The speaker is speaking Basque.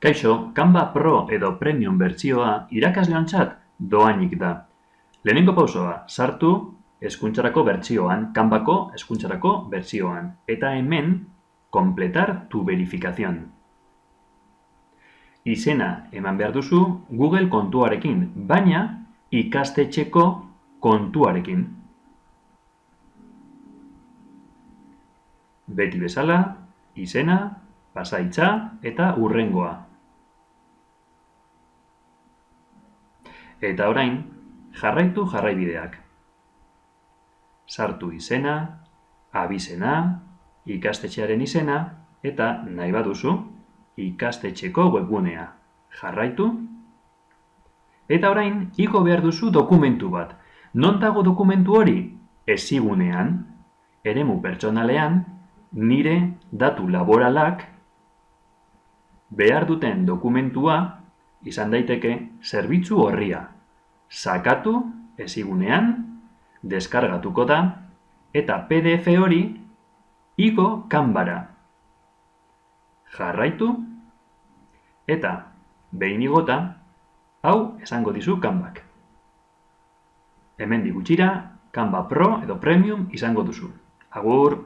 Kaixo, Canva Pro edo Premium bertsioa irakasleontzat doainik da. Lehenengo pausoa, sartu hezkuntzarako bertsioan, Canvako hezkuntzarako bertsioan. Eta hemen, completar tu verificación. Izena eman behar duzu Google kontuarekin, baina ikastetxeko kontuarekin. Beti bezala, izena, pasaitza eta urrengoa. Eta orain, jarraitu jarraibideak. Sartu izena, abizena, ikastetxearen izena, eta nahi baduzu, ikastetxeko webgunea. Jarraitu. Eta orain, igo behar duzu dokumentu bat. Non dago dokumentu hori? Ezigunean, eremu pertsonalean, nire datu laboralak behar duten dokumentua izan daiteke zerbitzu horria. Sakatu ezigunean, deskargatuko da, eta PDF hori igo kanbara. Jarraitu, eta behin igota, hau esango dizu kanbak. Hemen digutxira, Canva Pro edo Premium izango duzu. Agur!